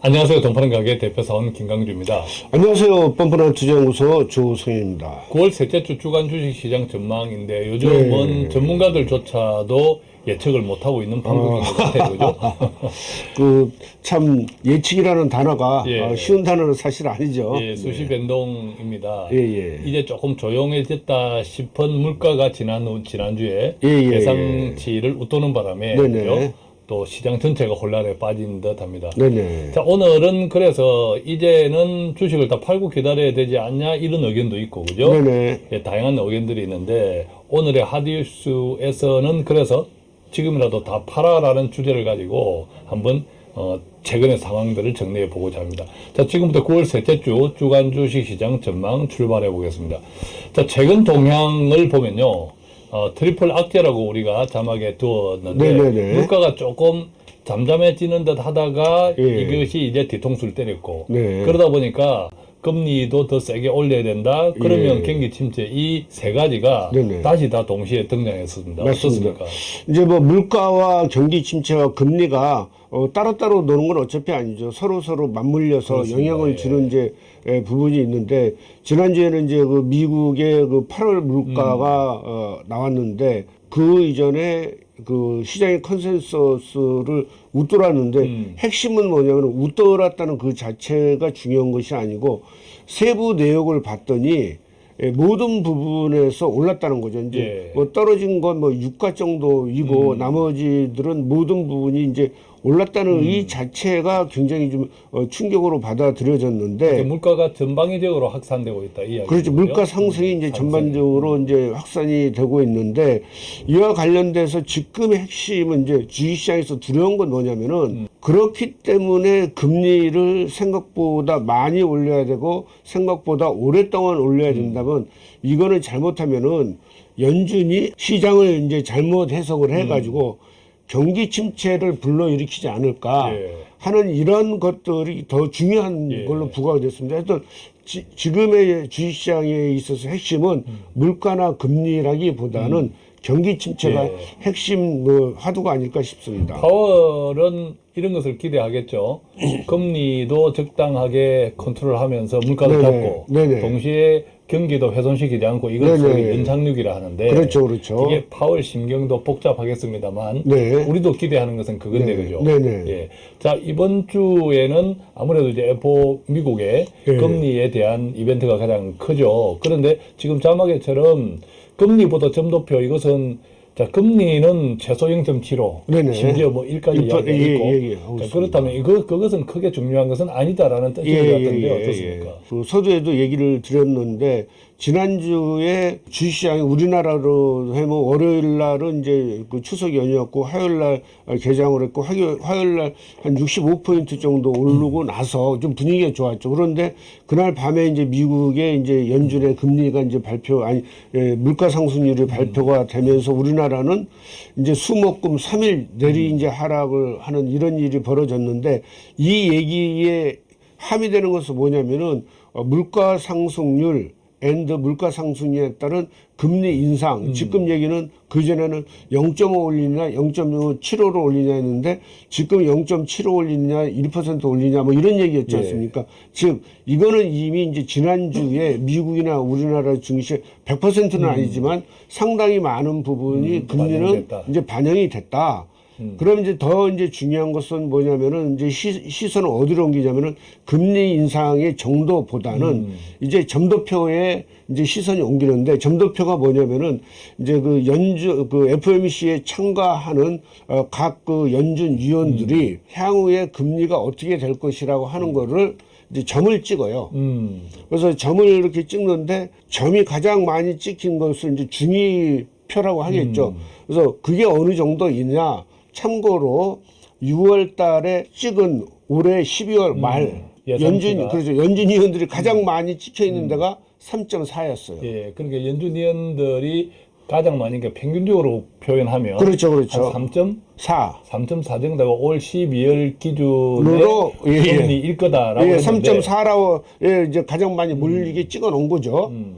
안녕하세요. 동파는 가게 대표사원 김강주입니다. 안녕하세요. 뻔뻔한 투자연구소 조성입니다. 9월 셋째 주 주간 주식시장 전망인데 요즘은 네. 전문가들조차도 예측을 못하고 있는 방법인 것 같아요. 그죠? 그 참 예측이라는 단어가 예. 어, 쉬운 단어는 사실 아니죠. 예, 수시 변동입니다. 예, 예. 이제 조금 조용해졌다 싶은 물가가 지난 후- 지난주에 예, 예, 예상치를 웃도는 바람에 네네. 그죠? 또 시장 전체가 혼란에 빠진 듯합니다. 네네. 자, 오늘은 그래서 이제는 주식을 다 팔고 기다려야 되지 않냐 이런 의견도 있고 그죠? 네네. 예, 다양한 의견들이 있는데 오늘의 하디뉴스에서는 그래서 지금이라도 다 팔아라는 주제를 가지고 한번 어, 최근의 상황들을 정리해 보고자 합니다. 자, 지금부터 9월 셋째 주 주간 주식 시장 전망 출발해 보겠습니다. 자, 최근 동향을 보면요. 어, 트리플 악재라고 우리가 자막에 두었는데 네네네. 물가가 조금 잠잠해지는 듯 하다가 예. 이것이 이제 뒤통수를 때렸고 네. 그러다 보니까 금리도 더 세게 올려야 된다. 그러면 예. 경기 침체 이 세 가지가 네네. 다시 다 동시에 등장했습니다. 맞습니다. 어떻습니까? 이제 뭐 물가와 경기 침체와 금리가 어, 따로따로 노는 건 어차피 아니죠. 서로 서로 맞물려서 그렇습니다. 영향을 예. 주는 이제 에, 부분이 있는데 지난주에는 이제 그 미국의 그 8월 물가가 음. 어, 나왔는데 그 이전에 그 시장의 컨센서스를 웃돌았는데 음. 핵심은 뭐냐면 웃돌았다는 그 자체가 중요한 것이 아니고 세부 내역을 봤더니 예, 모든 부분에서 올랐다는 거죠. 이제 예. 뭐 떨어진 건 뭐 유가 정도이고 음. 나머지들은 모든 부분이 이제 올랐다는 음. 이 자체가 굉장히 좀 어, 충격으로 받아들여졌는데 물가가 전방위적으로 확산되고 있다. 이. 그렇죠. 물가 상승이 이제 상승. 전반적으로 이제 확산이 되고 있는데 이와 관련돼서 지금의 핵심은 이제 주식시장에서 두려운 건 뭐냐면은 음. 그렇기 때문에 금리를 생각보다 많이 올려야 되고 생각보다 오랫동안 올려야 된다면 이거는 잘못하면은 연준이 시장을 이제 잘못 해석을 해가지고 경기 침체를 불러일으키지 않을까 예. 하는 이런 것들이 더 중요한 예. 걸로 부각이 됐습니다. 하여튼 지, 지금의 주식시장에 있어서 핵심은 물가나 금리라기보다는 경기 침체가 예. 핵심 뭐 화두가 아닐까 싶습니다. 파월은 이런 것을 기대하겠죠. 금리도 적당하게 컨트롤하면서 네네. 잡고. 동시에 경기도 훼손시키지 않고 이걸 소위. 연착륙이라 하는데 그렇죠, 그렇죠. 이게 파월 심경도 복잡하겠습니다만 네. 우리도 기대하는 것은 그건데 네. 그죠? 네네. 예. 자 이번 주에는 아무래도 이제 에포 미국의 예. 금리에 대한 이벤트가 가장 크죠. 그런데 지금 자막에처럼 금리보다 점도표 이것은 자 금리는 최소 0.75 네네. 심지어 뭐 1까지 일파- 이야기가 예, 있고 예, 예. 자, 알겠습니다. 그렇다면 이거 그것은 크게 중요한 것은 아니다라는 뜻인 것 같은데 어떻습니까? 그 서두에도 얘기를 드렸는데 지난주에 주식시장이 우리나라로 해면 월요일 날은 이제 그 추석 연휴였고 화요일 날 개장을 했고 화요, 화요일 날 한 65포인트 정도 오르고 나서 좀 분위기가 좋았죠. 그런데 그날 밤에 이제 미국의 이제 연준의 금리가 이제 발표 아니 예, 물가 상승률이 발표가 되면서 우리나라는 이제 수목금 3일 내리 이제 하락을 하는 이런 일이 벌어졌는데 이 얘기에 함의되는 것은 뭐냐면은 어, 물가 상승률 and 물가 상승에 따른 금리 인상. 지금 얘기는 그 전에는 0.5 올리냐, 0.75로 올리냐 했는데 지금 0.75 올리냐, 1% 올리냐 뭐 이런 얘기였지 예. 않습니까? 즉 이거는 이미 이제 지난주에 미국이나 우리나라 증시 100%는 아니지만 상당히 많은 부분이 음, 금리는 반영됐다. 이제 반영이 됐다. 음. 그럼 이제 더 이제 중요한 것은 뭐냐면은 이제 시, 시선을 어디로 옮기냐면은 금리 인상의 정도보다는 음. 이제 점도표에 이제 시선이 옮기는데 점도표가 뭐냐면은 이제 그 연주 그 FOMC에 참가하는 어, 각그 연준 위원들이 음. 향후에 금리가 어떻게 될 것이라고 하는 거를 이제 점을 찍어요. 음. 그래서 점을 이렇게 찍는데 점이 가장 많이 찍힌 것을 이제 중위 표라고 하겠죠. 음. 그래서 그게 어느 정도이냐. 참고로 6월 달에 찍은 올해 12월 말 음. 예상치가. 음. 연준 그렇죠. 연준 위원들이 가장 많이 찍혀 있는 데가 3.4였어요. 예, 그러니까 연준 위원들이 가장 많이 그러니까 평균적으로 표현하면 그렇죠. 그렇죠. 한 3점 4. 3.4 정도가 올 12월 기준에 으로, 예, 예. 금리일 거다라고 예, 했는데 3.4라고 예, 이제 가장 많이 몰리게 찍어 놓은 거죠. 음,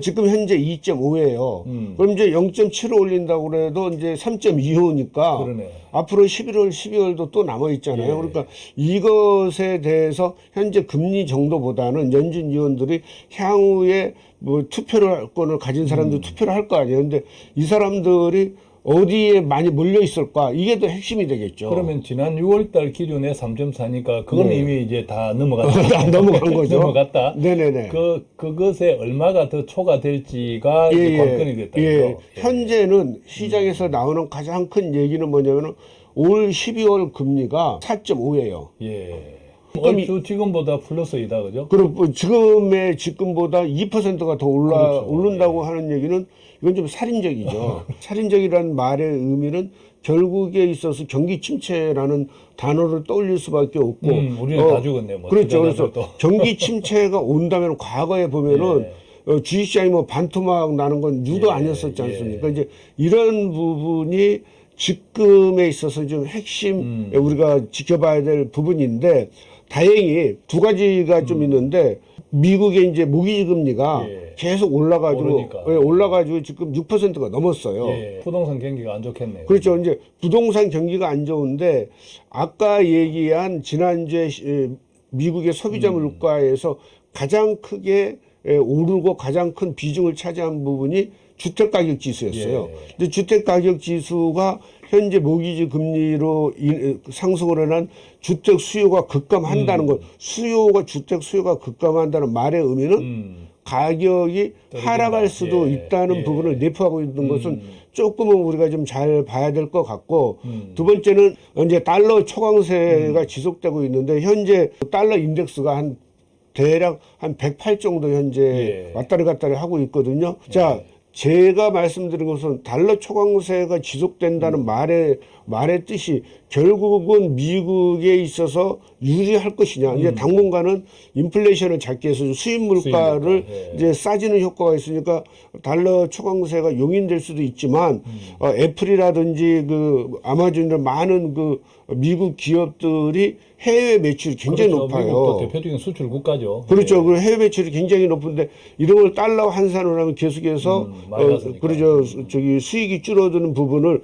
지금 현재 2.5예요. 음. 그럼 이제 0.7을 올린다고 그래도 이제 3.25니까 그러네. 앞으로 11월, 12월도 또 남아 있잖아요. 예. 그러니까 이것에 대해서 현재 금리 정도보다는 연준 위원들이 향후에 뭐 투표를 할 거를 가진 음. 사람들 투표를 할 거 아니에요. 근데 이 사람들이 어디에 많이 몰려 있을까? 이게 더 핵심이 되겠죠. 그러면 지난 6월달 기준에 3.4니까 그건 네. 이미 이제 다 넘어갔다. 다 넘어간 거죠. 넘어갔다. 네네네. 그 그것에 얼마가 더 초과될지가 예, 예. 관건이 됐다. 예. 예. 현재는 시장에서 나오는 가장 큰 얘기는 뭐냐면은 올 12월 금리가 4.5예요. 예. 그럼 얼추 지금보다 플러스이다, 그죠? 그리고 뭐 지금의 지금보다 2%가 더 올라 그렇죠. 예. 오른다고 하는 얘기는 이건 좀 살인적이죠. 살인적이라는 말의 의미는 결국에 있어서 경기 침체라는 단어를 떠올릴 수밖에 없고 음, 우리는 다 죽었네, 뭐. 그렇죠. 그래서. 경기 침체가 온다면 과거에 보면은 예. 어, 주식시장이 뭐 반토막 나는 건 유도 예, 아니었었지 예. 않습니까? 이제 이런 부분이 지금에 있어서 좀 핵심 음. 우리가 지켜봐야 될 부분인데 다행히 두 가지가 좀 있는데 미국의 이제 모기지 금리가 음. 예. 계속 올라가지고 오르니까. 예, 올라가지고 지금 6%가 넘었어요. 예. 부동산 경기가 안 좋겠네요. 그렇죠. 이제 부동산 경기가 안 좋은데 아까 얘기한 지난주에 미국의 소비자 음. 물가에서 가장 크게 에, 오르고 가장 큰 비중을 차지한 부분이 주택 가격 지수였어요. 예. 근데 주택 가격 지수가 현재 모기지 금리로 인- 상승을 해난 주택 수요가 급감한다는 것, 수요가 주택 수요가 급감한다는 말의 의미는 음. 가격이. 하락할 수도 예. 있다는 예. 부분을 내포하고 있는 것은 음. 조금은 우리가 좀 잘 봐야 될 것 같고 음. 두 번째는 이제 달러 초강세가 지속되고 있는데 현재 달러 인덱스가 한 대략 한 108 정도 현재 예. 왔다리 갔다리 하고 있거든요. 자, 제가 말씀드린 것은 달러 초강세가 지속된다는 음. 말의 말의 뜻이 결국은 미국에 있어서 유리할 것이냐. 이제 당분간은 인플레이션을 잡기 위해서 수입 물가를 수입 예. 이제 싸지는 효과가 있으니까 달러 초강세가 용인될 수도 있지만 음. 어, 애플이라든지 그 아마존이나 많은 그 미국 기업들이 해외 매출이 굉장히 그렇죠. 높아요. 대표적인 수출 국가죠. 그렇죠. 그 해외 매출이 굉장히 높은데 이런 걸 달러 환산을 하면 계속해서 음, 어. 그러죠. 저기 수익이 줄어드는 부분을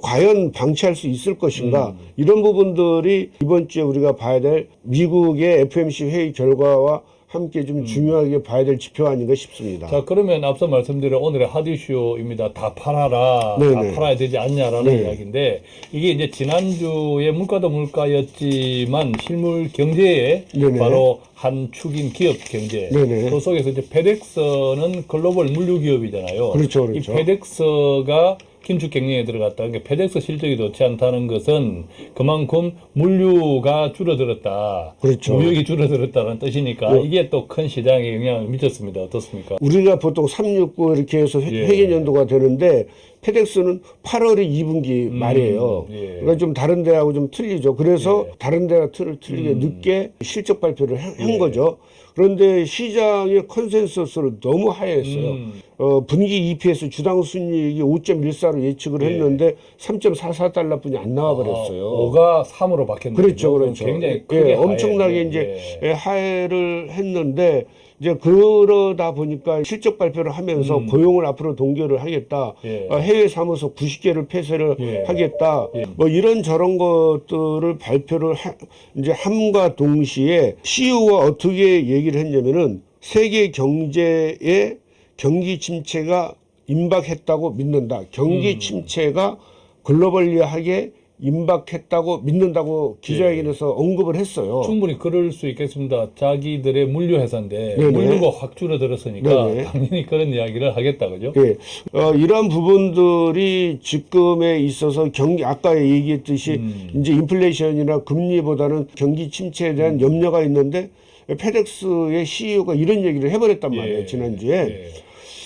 과연 방치할 수 있을 것인가 음. 이런 부분들이 이번 주에 우리가 봐야 될 미국의 FMC 회의 결과와 함께 좀 중요하게 봐야 될 지표 아닌가 싶습니다. 음. 자 그러면 앞서 말씀드린 오늘의 핫이슈입니다. 다 팔아라, 네네. 다 팔아야 되지 않냐라는 네. 이야기인데 이게 이제 지난주에 물가도 물가였지만 실물 경제에 네네. 바로 한 축인 기업 경제. 네네. 그 속에서 이제 페덱스는 글로벌 물류 기업이잖아요. 그렇죠, 그렇죠. 이 페덱스가 긴축 경영에 들어갔다. 그러니까 페덱스 실적이 좋지 않다는 것은 그만큼 물류가 줄어들었다. 그렇죠. 무역이 줄어들었다는 뜻이니까 네. 이게 또 큰 시장에 영향을 미쳤습니다. 어떻습니까? 우리가 보통 369 이렇게 해서 회- 예. 회계 연도가 되는데 페덱스는 8월이 2분기 말이에요. 예. 그러니까 좀 다른 데하고 좀 틀리죠. 그래서 예. 다른 데가 틀, 틀리게 늦게 실적 발표를 한, 한 예. 거죠. 그런데 시장의 컨센서스를 너무 하회했어요. 음. 어, 분기 EPS 주당 순이익이 5.14로 예측을 예. 했는데 3.44달러뿐이 안 나와 버렸어요. 5가 3으로 바뀌었네요. 그렇죠, 그렇죠. 굉장히 예, 크게 엄청나게 하회. 이제 예. 예, 하회를 했는데 이제 그러다 보니까 실적 발표를 하면서 음. 고용을 앞으로 동결을 하겠다. 예. 어, 해외 사무소 90개를 폐쇄를 예. 하겠다. 예. 뭐 이런 저런 것들을 발표를 하, 이제 함과 동시에 CEO가 어떻게 얘기를 했냐면은 세계 경제의 경기 침체가 임박했다고 믿는다. 음. 경기 침체가 글로벌리하게 임박했다고 믿는다고 기자회견에서 언급을 했어요. 충분히 그럴 수 있겠습니다. 자기들의 물류 회사인데 네네. 물류가 확 줄어들었으니까 네네. 당연히 그런 이야기를 하겠다, 그죠? 예, 어, 이러한 부분들이 지금에 있어서 경기 아까 얘기했듯이 음. 이제 인플레이션이나 금리보다는 경기 침체에 대한 염려가 있는데 페덱스의 CEO가 이런 얘기를 해버렸단 말이에요 예. 지난주에. 예.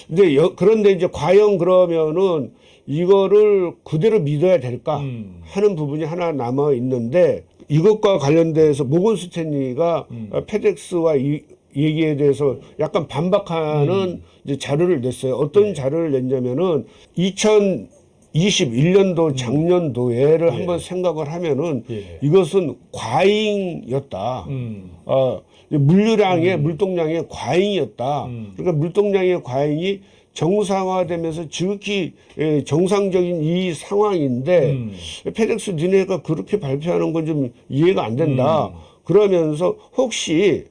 근데 여- 그런데 이제 과연 그러면은 이거를 그대로 믿어야 될까 음. 하는 부분이 하나 남아 있는데 이것과 관련돼서 모건 스탠리가 음. 어, 페덱스와 이 얘기에 대해서 약간 반박하는 음. 이제 자료를 냈어요. 어떤 네. 자료를 냈냐면은 21년도 작년도에를 한번 생각을 하면은 예. 이것은 과잉이었다. 음. 어, 물류량의 물동량의 과잉이었다. 음. 그러니까 물동량의 과잉이 정상화되면서 지극히 예, 정상적인 이 상황인데 음. 페덱스 니네가 그렇게 발표하는 건 좀 이해가 안 된다. 음. 그러면서 혹시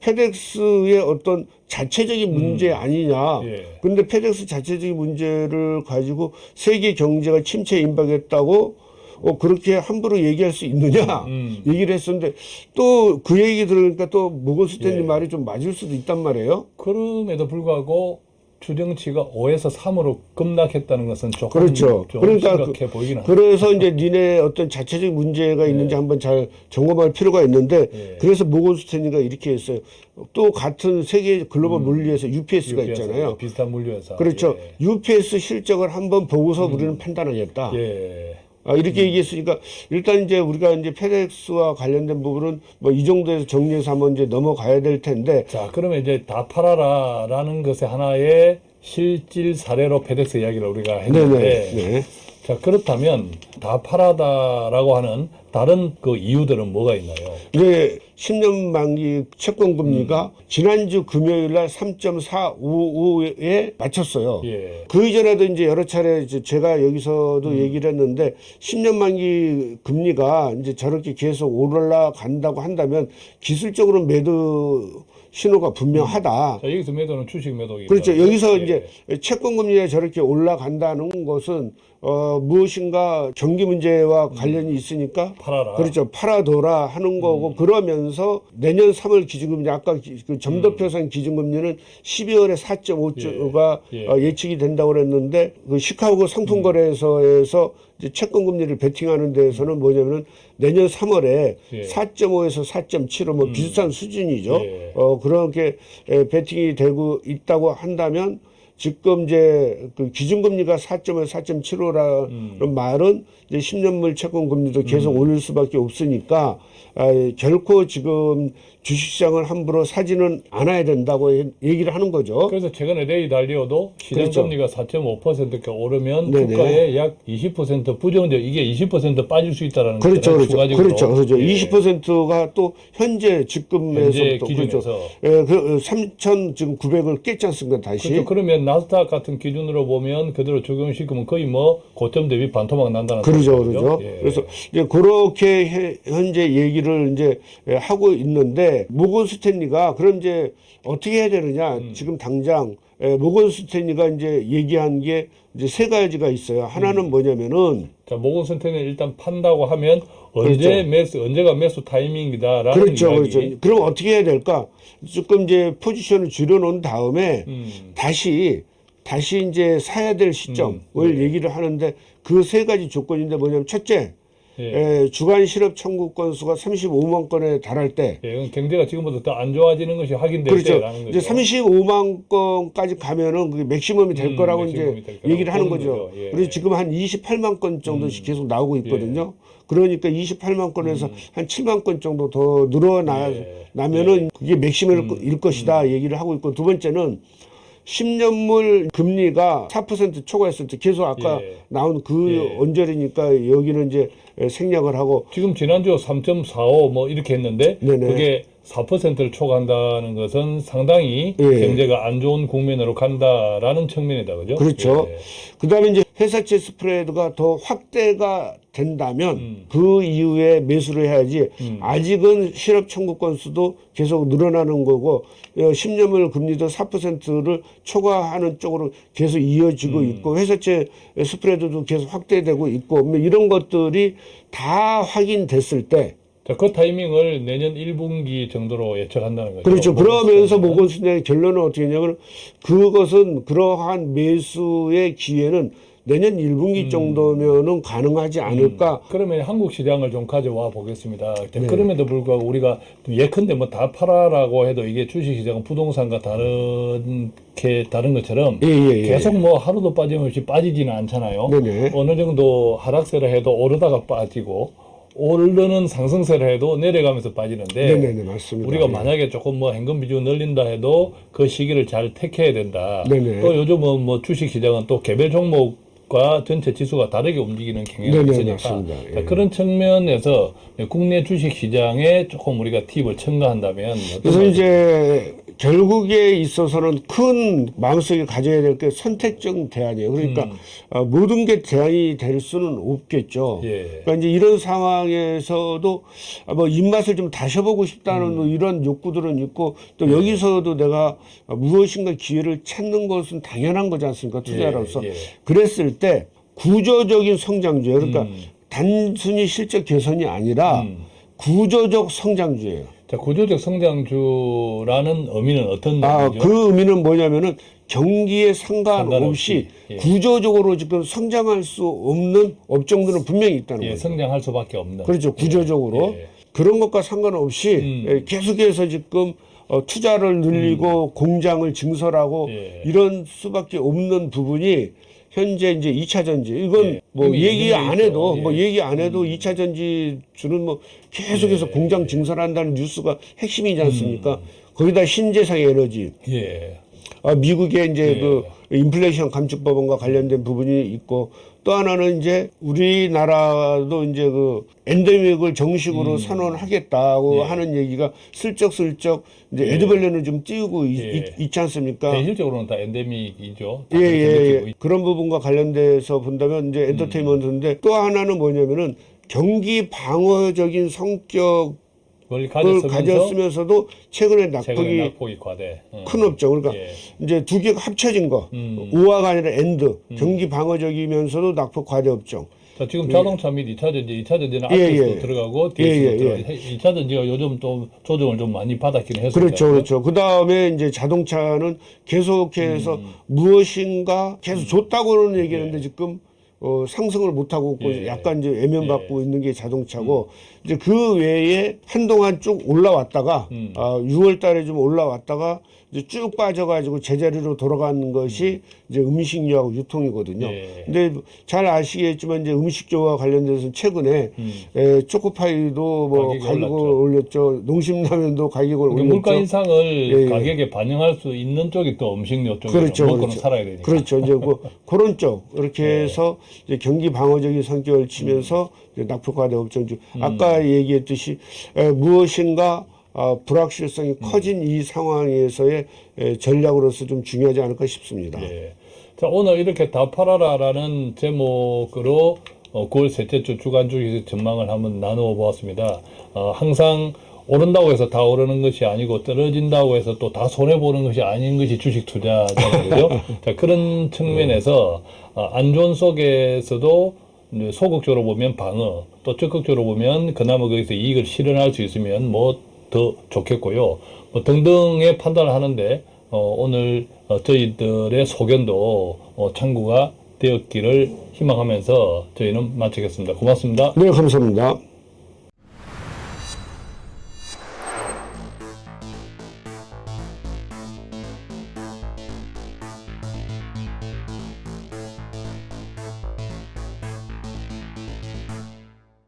페덱스의 어떤 자체적인 문제 아니냐. 음. 예. 근데 페덱스 자체적인 문제를 가지고 세계 경제가 침체 임박했다고 어, 그렇게 함부로 얘기할 수 있느냐 음. 얘기를 했었는데 또 그 얘기 들으니까 또 모건스탠리 예. 말이 좀 맞을 수도 있단 말이에요. 그럼에도 불구하고 추정치가 5에서 3으로 급락했다는 것은 조금 그렇죠. 좀 그러니까 심각해 보이긴 합니다. 그래서 이제 니네 어떤 자체적인 문제가 있는지 한번 잘 점검할 필요가 있는데 예. 그래서 모건스탠리가 이렇게 했어요. 또 같은 세계 글로벌 물리에서 UPS가 UPS, 있잖아요. 비슷한 물류회사. 그렇죠. UPS 실적을 한번 보고서 우리는 판단하겠다. 예. 예. 아, 이렇게 얘기했으니까 일단 이제 우리가 이제 페덱스와 관련된 부분은 뭐 이 정도에서 정리해서 한번 이제 넘어가야 될 텐데 자, 그러면 이제 다 팔아라라는 것의 하나의 실질 사례로 페덱스 이야기를 우리가 했는데 네네. 네. 자, 그렇다면 다 팔아라라고 하는 다른 그 이유들은 뭐가 있나요? 이제 10년 만기 채권 금리가 음. 지난주 금요일 날 3.455에 맞췄어요. 예. 그 이전에도 이제 여러 차례 이제 제가 여기서도 음. 얘기를 했는데 10년 만기 금리가 이제 저렇게 계속 올라간다고 한다면 기술적으로 매도 신호가 분명하다. 자, 여기서 매도는 주식 매도기. 그렇죠. 여기서 예. 이제 채권 금리가 저렇게 올라간다는 것은 어 무엇인가 경기 문제와 관련이 있으니까 팔아라. 그렇죠. 팔아둬라 하는 거고 음. 그러면서 내년 3월 기준금리 아까 기- 그 점도표상 기준금리는 12월에 4.5조가 예. 예. 어, 예측이 된다고 그랬는데 그 시카고 상품거래소에서 이제 채권 금리를 베팅하는 데에서는 뭐냐면은 내년 3월에 예. 4.5에서 4.75뭐 비슷한 수준이죠. 예. 어 그렇게 에, 베팅이 되고 있다고 한다면 지금 이제 그 기준금리가 4.5에서 4.75라는 음. 말은 이제 10년물 채권 금리도 계속 올릴 수밖에 없으니까 아, 결코 지금 주식시장을 함부로 사지는 않아야 된다고 얘- 얘기를 하는 거죠. 그래서 최근에 레이 달리오도 시장 그렇죠. 금리가 4.5%가 오르면 네네. 주가에 약 20% 부정적 이게 20% 빠질 수 있다라는 그렇죠, 그렇죠, 추가적으로. 그렇죠, 그렇죠. 예. 20%가 또 현재 현재 지금에서부터 그렇죠. 기준에서 예, 그 3천 지금 900을 깼지 않습니까 다시? 그렇죠. 그러면 나스닥 같은 기준으로 보면 그대로 적용시키면 거의 뭐 고점 대비 반토막 난다는 그러죠. 그러죠. 예. 그래서 이제 그렇게 해- 현재 얘기를 이제 예, 하고 있는데 모건 스탠리가 그럼 이제 어떻게 해야 되느냐? 음. 지금 당장 예, 모건 스탠리가 이제 얘기한 게 이제 세 가지가 있어요. 음. 하나는 뭐냐면은 자, 모건 센터는 일단 판다고 하면 언제 그렇죠. 매수 언제가 매수 타이밍이다라는 그렇죠, 이야기. 그렇죠. 그럼 어떻게 해야 될까? 조금 이제 포지션을 줄여놓은 다음에 음. 다시 다시 이제 사야 될 시점을 음, 네. 얘기를 하는데 그 세 가지 조건인데 뭐냐면 첫째, 예. 에, 주간 실업 청구 건수가 35만 건에 달할 때 예, 경제가 지금보다 더 안 좋아지는 것이 확인될 그렇죠. 때라는 이제 거죠. 35만 건까지 가면은 그게 맥시멈이 될 음, 거라고 맥시멈이 이제 될 거라고 얘기를 하는 거죠. 거죠. 예. 음. 그래서 지금 한 28만 건 정도씩 계속 나오고 있거든요. 그러니까 28만 건에서 한 7만 건 정도 더 늘어나면은 음. 예. 그게 맥시멈일 일 것이다 얘기를 하고 있고 두 번째는 10년물 금리가 4% 초과했을 때 계속 아까 예. 나온 그 예. 언저리니까 여기는 이제 생략을 하고 지금 지난주 3.45 뭐 이렇게 했는데 네네. 그게 4%를 초과한다는 것은 상당히 예. 경제가 안 좋은 국면으로 간다라는 측면이다 그죠? 그렇죠. 예. 그 다음에 이제 회사채 스프레드가 더 확대가 된다면 음. 그 이후에 매수를 해야지 음. 아직은 실업 청구 건수도 계속 늘어나는 거고 어, 10년물 금리도 4%를 초과하는 쪽으로 계속 이어지고 음. 있고 회사채 스프레드도 계속 확대되고 있고 뭐 이런 것들이 다 확인됐을 때 자, 그 타이밍을 내년 1분기 정도로 예측한다는 거죠. 그렇죠. 뭐, 그러면서 뭐, 모건스탠의 결론은 어떻게 했냐면 그것은 그러한 매수의 기회는 내년 1분기 정도면은 가능하지 않을까. 그러면 한국 시장을 좀 가져와 보겠습니다. 네. 그럼에도 불구하고 우리가 예컨대 뭐 다 팔아라고 해도 이게 주식시장은 부동산과 다른 게 다른 것처럼 예, 예, 예. 계속 뭐 하루도 빠짐없이 빠지지는 않잖아요. 네네. 어느 정도 하락세를 해도 오르다가 빠지고 오르는 상승세를 해도 내려가면서 빠지는데 네네네 맞습니다. 우리가 예. 만약에 조금 뭐 현금 비중 늘린다 해도 그 시기를 잘 택해야 된다. 네네. 또 요즘은 뭐 주식 시장은 또 개별 종목과 주식과 전체 지수가 다르게 움직이는 경향이 있으니까 예. 그런 측면에서 국내 주식 시장에 조금 우리가 팁을 첨가한다면 그래서 이제 결국에 있어서는 큰 마음속에 가져야 될 게 선택적 대안이에요. 그러니까 어, 모든 게 대안이 될 수는 없겠죠. 음. 예. 그러니까 이제 이런 상황에서도 아, 뭐 입맛을 좀 다셔보고 싶다는 음. 뭐 이런 욕구들은 있고 또 여기서도 내가 무엇인가 기회를 찾는 것은 당연한 거지 않습니까? 투자로서. 예, 예. 그랬을 때 구조적인 성장주예요. 그러니까 음. 단순히 실적 개선이 아니라 구조적 성장주예요. 자, 구조적 성장주라는 의미는 어떤 아, 의미죠? 그 의미는 뭐냐면은 경기에 상관없이 상관없이, 예. 구조적으로 지금 성장할 수 없는 업종들은 분명히 있다는 예, 거죠. 성장할 수밖에 없는. 그렇죠. 구조적으로. 예. 그런 것과 상관없이 음. 예, 계속해서 지금 어, 투자를 늘리고 공장을 증설하고 예. 이런 수밖에 없는 부분이 현재 이제 2차 전지 이건 예. 뭐 얘기 안. 해도 예. 뭐 얘기 안 해도 2차 전지 주는 뭐 계속해서 예. 공장 증설한다는 뉴스가 핵심이지 않습니까? 음. 거기다 신재생 에너지 예. 아, 미국의 이제 예. 그 인플레이션 감축법안과 관련된 부분이 있고 또 하나는 이제 우리나라도 이제 그 엔데믹을 정식으로 선언하겠다고 음. 예. 하는 얘기가 슬쩍슬쩍 이제 에드밸런을 좀 띄우고 있, 예. 있, 지 않습니까? 대실적으로는 다 엔데믹이죠. 예, 다 예, 예. 있- 그런 부분과 관련돼서 본다면 이제 엔터테인먼트인데 또 하나는 뭐냐면은 경기 방어적인 성격을 그걸 가졌으면서 가졌으면서도 최근에 최근에 낙폭이 낙폭이 과대. 어. 큰 업종. 그러니까 예. 이제 두 개가 합쳐진 거. 음. or가 아니라 and. 경기 방어적이면서도 낙폭 과대 업종. 자, 지금 자동차 및 2차 전지, 2차 전지는 예, 앞에서도 예. 들어가고 예, 뒤에서도 예, 들어가고 2차 전지가 요즘 또 조정을 좀 많이 받았긴 했어요. 그렇죠, 그렇죠. 그 다음에 이제 자동차는 계속해서 음. 무엇인가 계속 좋다고는 얘기하는데 지금 어, 상승을 못하고 있고 예. 약간 이제 외면받고 있는 게 자동차고 이제 그 외에 한동안 쭉 올라왔다가 음. 아, 6월 달에 좀 올라왔다가 쭉 빠져가지고 제자리로 돌아가는 것이 이제 음식료하고 유통이거든요. 예. 근데 잘 아시겠지만 이제 음식료와 관련돼서 최근에 에, 초코파이도 뭐 가격이 가격을 올랐죠. 올렸죠. 농심라면도 가격을 그러니까 올렸죠. 물가 인상을 예, 예. 가격에 반영할 수 있는 쪽이 또 음식료 쪽이죠. 그렇죠, 먹고는 그렇죠. 살아야 되니까. 그렇죠. 이제 뭐 그런 쪽 이렇게 네. 해서 이제 경기 방어적인 성격을 치면서 이제 낙폭과대 업종주 음. 아까 얘기했듯이 에, 무엇인가 아, 불확실성이 음. 커진 이 상황에서의 에, 전략으로서 좀 중요하지 않을까 싶습니다. 예. 자, 오늘 이렇게 다 팔아라라는 제목으로 어, 9월 셋째 주 주간 주식 전망을 한번 나누어 보았습니다. 어, 항상 오른다고 해서 다 오르는 것이 아니고 떨어진다고 해서 또 다 손해 보는 것이 아닌 것이 주식 투자잖아요. 자, 그런 측면에서 어, 안 좋은 속에서도 소극적으로 보면 방어, 또 적극적으로 보면 그나마 거기서 이익을 실현할 수 있으면 뭐 더 좋겠고요. 뭐 등등의 판단을 하는데 어, 오늘 어, 저희들의 소견도 어, 참고가 되었기를 희망하면서 저희는 마치겠습니다. 고맙습니다. 네, 감사합니다.